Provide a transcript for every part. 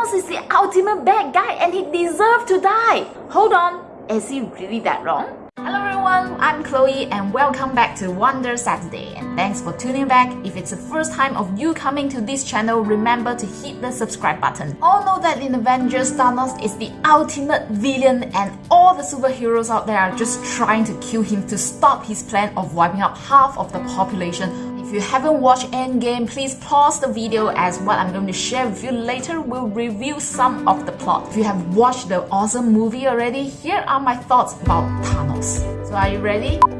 Thanos is the ultimate bad guy and he deserves to die. Hold on, is he really that wrong? Hello everyone, I'm Chloe and welcome back to Wonder Saturday and thanks for tuning back. If it's the first time of you coming to this channel, remember to hit the subscribe button. All know that in Avengers, Thanos is the ultimate villain and all the superheroes out there are just trying to kill him to stop his plan of wiping out half of the population if you haven't watched Endgame, please pause the video as what I'm going to share with you later will reveal some of the plot. If you have watched the awesome movie already, here are my thoughts about Thanos. So are you ready?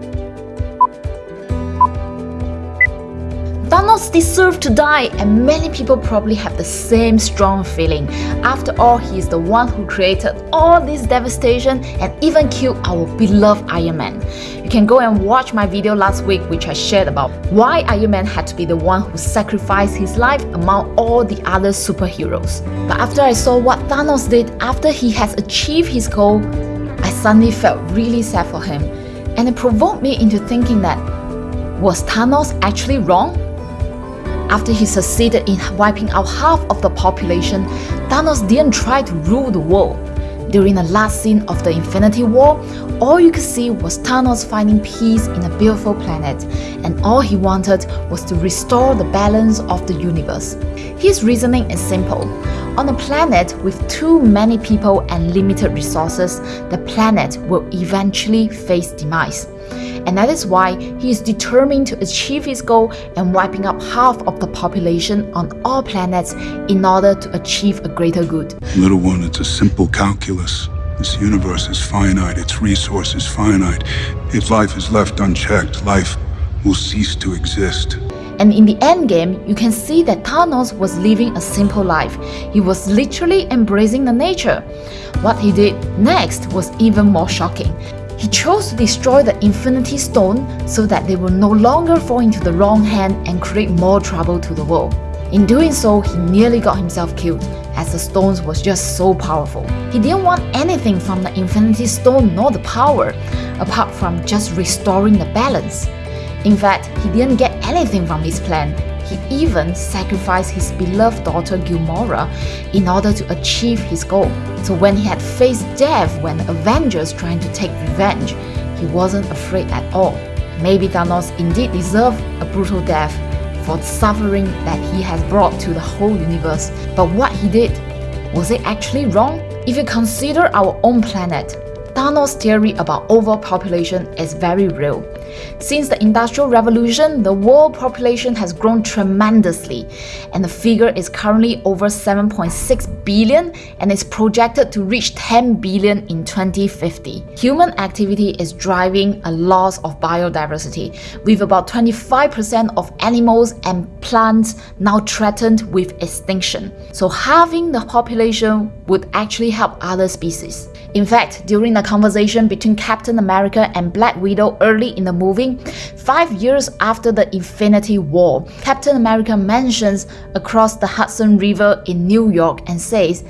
Thanos deserved to die and many people probably have the same strong feeling. After all, he is the one who created all this devastation and even killed our beloved Iron Man. You can go and watch my video last week which I shared about why Iron Man had to be the one who sacrificed his life among all the other superheroes. But after I saw what Thanos did after he has achieved his goal, I suddenly felt really sad for him and it provoked me into thinking that was Thanos actually wrong? After he succeeded in wiping out half of the population, Thanos didn't try to rule the world. During the last scene of the Infinity War, all you could see was Thanos finding peace in a beautiful planet, and all he wanted was to restore the balance of the universe. His reasoning is simple. On a planet with too many people and limited resources, the planet will eventually face demise and that is why he is determined to achieve his goal and wiping up half of the population on all planets in order to achieve a greater good. Little one, it's a simple calculus. This universe is finite, its resources finite. If life is left unchecked, life will cease to exist. And in the endgame, you can see that Thanos was living a simple life. He was literally embracing the nature. What he did next was even more shocking. He chose to destroy the Infinity Stone so that they will no longer fall into the wrong hand and create more trouble to the world. In doing so, he nearly got himself killed, as the stones was just so powerful. He didn't want anything from the Infinity Stone nor the power, apart from just restoring the balance. In fact, he didn't get anything from his plan, he even sacrificed his beloved daughter Gamora in order to achieve his goal. So when he had faced death when Avengers trying to take revenge, he wasn't afraid at all. Maybe Thanos indeed deserved a brutal death for the suffering that he has brought to the whole universe. But what he did, was it actually wrong? If you consider our own planet, Thanos' theory about overpopulation is very real. Since the Industrial Revolution, the world population has grown tremendously, and the figure is currently over 7.6 billion and is projected to reach 10 billion in 2050. Human activity is driving a loss of biodiversity, with about 25% of animals and plants now threatened with extinction. So halving the population would actually help other species. In fact, during the conversation between Captain America and Black Widow early in the movie, five years after the Infinity War, Captain America mentions across the Hudson River in New York and says,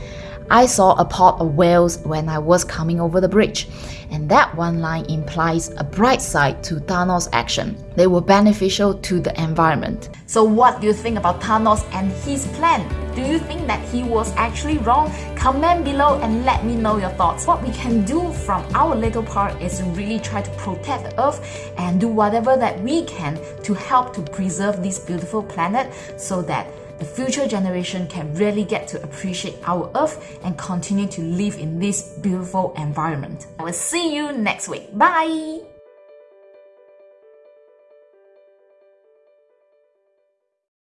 I saw a pod of whales when I was coming over the bridge, and that one line implies a bright side to Thanos' action. They were beneficial to the environment. So what do you think about Thanos and his plan? Do you think that he was actually wrong? Comment below and let me know your thoughts. What we can do from our little part is really try to protect the earth and do whatever that we can to help to preserve this beautiful planet so that the future generation can really get to appreciate our earth and continue to live in this beautiful environment. I will see you next week. Bye!